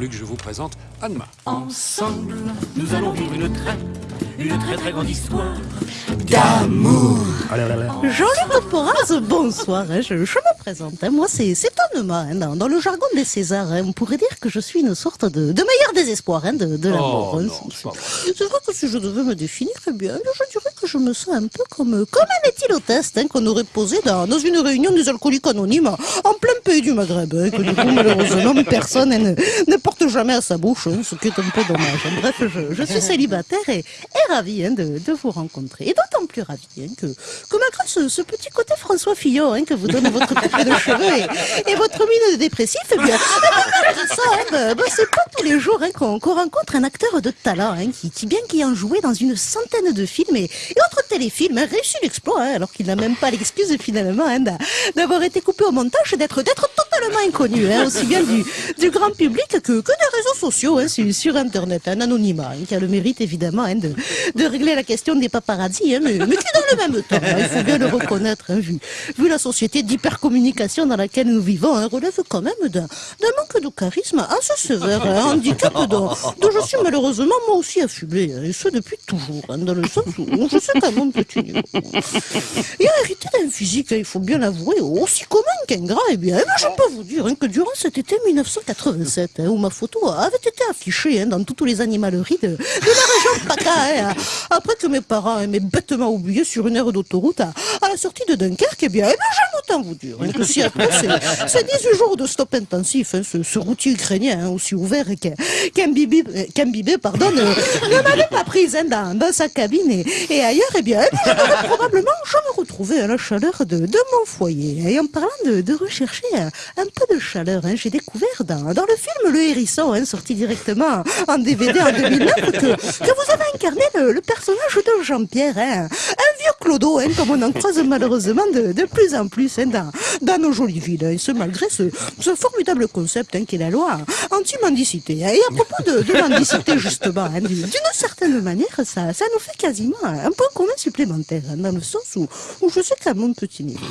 que je vous présente Anma. Ensemble, nous allons vivre une très, une très très grande histoire. Jean-Luc Poporaz, bonsoir, hein, je, je me présente. hein, moi, c'est c'est Anema. hein, dans, dans le jargon des Césars, hein, on pourrait dire que je suis une sorte de, de meilleur désespoir hein, de, de l'amour. Oh, hein. non, C'est- c'est pas c'est vrai que si je devais me définir, eh bien, je dirais je me sens un peu comme, comme un éthylotest hein, qu'on aurait posé dans, dans une réunion des alcooliques anonymes en plein pays du Maghreb. hein, que du coup, malheureusement, personne ne, ne porte jamais à sa bouche, hein, ce qui est un peu dommage. hein. Bref, je, je suis célibataire et, et ravi hein, de, de vous rencontrer. Et d'autant plus ravi hein, que, que malgré ce, ce petit côté François Fillon que vous donne votre coupé de cheveux et, et votre mine de dépressif, eh bien, eh ça, hein, bah, c'est pas tous les jours hein, qu'on rencontre un acteur de talent hein, qui, qui, bien qu'ayant joué dans une centaine de films et, et autres téléfilms, hein, réussit l'exploit, hein, alors qu'il n'a même pas l'excuse finalement hein, d'a- d'avoir été coupé au montage et d'être totalement inconnu, aussi bien du, grand public que, des réseaux sociaux sur, Internet, un anonymat qui a le mérite évidemment de, régler la question des paparazzi, hein, mais, qui dans le même temps, il faut bien le reconnaître, vu, la société d'hypercommunication dans laquelle nous vivons, relève quand même d'un manque de charisme assez sévère, un handicap dont, dont je suis malheureusement moi aussi affublé, hein, et ce depuis toujours, hein, dans le sens où je sais qu'à mon petit niveau. Et a physique, il faut bien l'avouer, aussi commun qu'ingrat, eh bien, eh bien, je peux vous dire hein, que durant cet été 1987, hein, où ma photo avait été affichée hein, dans toutes les animaleries de, la région PACA, après que mes parents m'aient bêtement oublié sur une aire d'autoroute à, à la sortie de Dunkerque, eh bien, eh bien j'aime autant vous dire que si après ces, ces 18 jours de stop intensif, ce, routier ukrainien aussi ouvert qu'un qu'un bibé, euh, qu'un bibé, pardon, ne, m'avait pas prise dans, sa cabine et, ailleurs, eh bien, eh j'aurais probablement jamais retrouvé hein, la chaleur de, de mon foyer. Et en parlant de, de rechercher un, un peu de chaleur, hein, j'ai découvert dans, dans le film Le Hérisson, hein, sorti directement en DVD en 2009, que, que vous avez incarné le, le personnage de Jean-Pierre, hein, un vieux clodo, hein, comme on en croise malheureusement de, de plus en plus hein, dans, dans nos jolies villes, et ce malgré ce, ce formidable concept hein, qui est la loi anti-mendicité. Et à propos de, de mendicité, justement, hein, d'une certaine manière, ça, ça nous fait quasiment un point commun supplémentaire, hein, dans le sens où, où je sais qu'à mon petit niveau,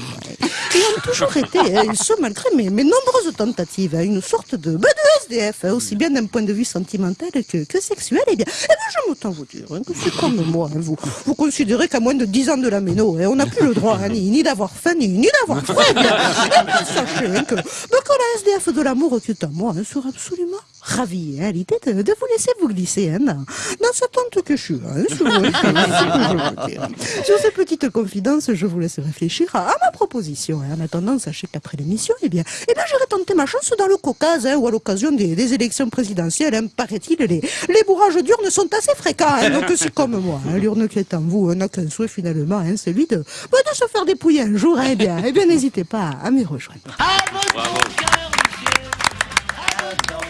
ils ont toujours été, et ce malgré mes, mes nombreuses tentatives, une sorte de, bah, de SDF, aussi bien d'un point de vue sentimental que, que sexuel, et bien, eh bien j'aime autant vous dire que c'est comme moi. vous, vous considérez qu'à moins de 10 ans de la méno, hein, on n'a plus le droit hein, ni, ni d'avoir faim, ni, ni d'avoir froid. Eh bien, eh sachez que, que la SDF de l'amour qui est à moi hein, sera absolument ravie hein, à l'idée de, de vous laisser vous glisser hein, dans, dans cette tente que je suis. Hein, sur, ce que je peux dire. Sur ces petites confidences, je vous laisse réfléchir à, à ma proposition. hein. En attendant, sachez qu'après l'émission, eh bien, eh bien, j'irai tenter ma chance dans le Caucase, hein, ou à l'occasion des, des élections présidentielles. Hein, Paraît-il, les, les bourrages d'urnes sont assez fréquents. Hein, donc c'est comme moi. Hein, L'urne qui est en vous hein, n'a qu'un souhait finalement, hein, celui de, bah, de se faire dépouiller un jour. hein. eh bien, eh bien, n'hésitez pas à, à m'y rejoindre. À votre cœur